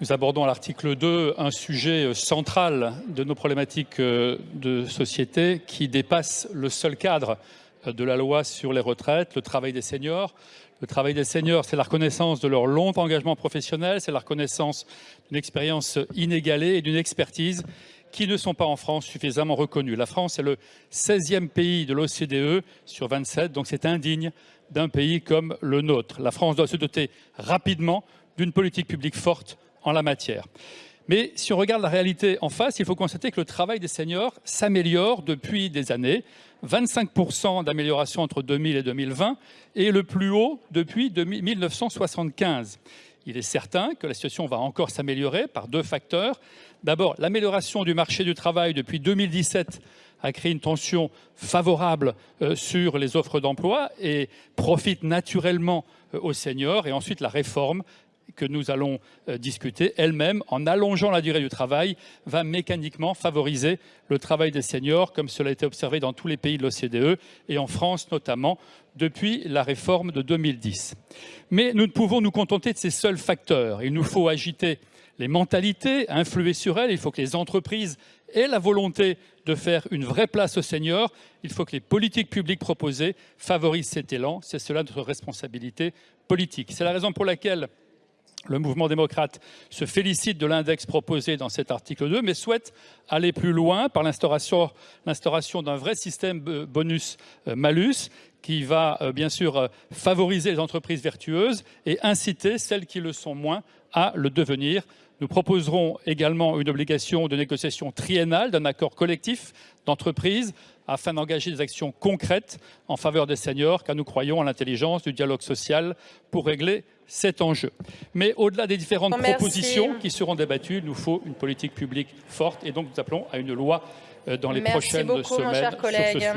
Nous abordons à l'article 2 un sujet euh, central de nos problématiques euh, de société qui dépasse le seul cadre euh, de la loi sur les retraites, le travail des seniors. Le travail des seniors, c'est la reconnaissance de leur long engagement professionnel, c'est la reconnaissance d'une expérience inégalée et d'une expertise qui ne sont pas en France suffisamment reconnues. La France est le 16e pays de l'OCDE sur 27, donc c'est indigne d'un pays comme le nôtre. La France doit se doter rapidement d'une politique publique forte en la matière. Mais si on regarde la réalité en face, il faut constater que le travail des seniors s'améliore depuis des années. 25% d'amélioration entre 2000 et 2020 et le plus haut depuis 1975. Il est certain que la situation va encore s'améliorer par deux facteurs. D'abord, l'amélioration du marché du travail depuis 2017 a créé une tension favorable euh, sur les offres d'emploi et profite naturellement euh, aux seniors. Et ensuite, la réforme que nous allons euh, discuter elle-même, en allongeant la durée du travail, va mécaniquement favoriser le travail des seniors, comme cela a été observé dans tous les pays de l'OCDE et en France notamment depuis la réforme de 2010. Mais nous ne pouvons nous contenter de ces seuls facteurs. Il nous faut agiter les mentalités, influer sur elles. Il faut que les entreprises aient la volonté de faire une vraie place aux seniors. Il faut que les politiques publiques proposées favorisent cet élan. C'est cela notre responsabilité politique. C'est la raison pour laquelle le mouvement démocrate se félicite de l'index proposé dans cet article 2, mais souhaite aller plus loin par l'instauration d'un vrai système bonus-malus qui va euh, bien sûr euh, favoriser les entreprises vertueuses et inciter celles qui le sont moins à le devenir. Nous proposerons également une obligation de négociation triennale d'un accord collectif d'entreprise afin d'engager des actions concrètes en faveur des seniors, car nous croyons à l'intelligence du dialogue social pour régler cet enjeu. Mais au-delà des différentes propositions qui seront débattues, il nous faut une politique publique forte et donc nous appelons à une loi euh, dans les prochaines semaines sur ce sujet.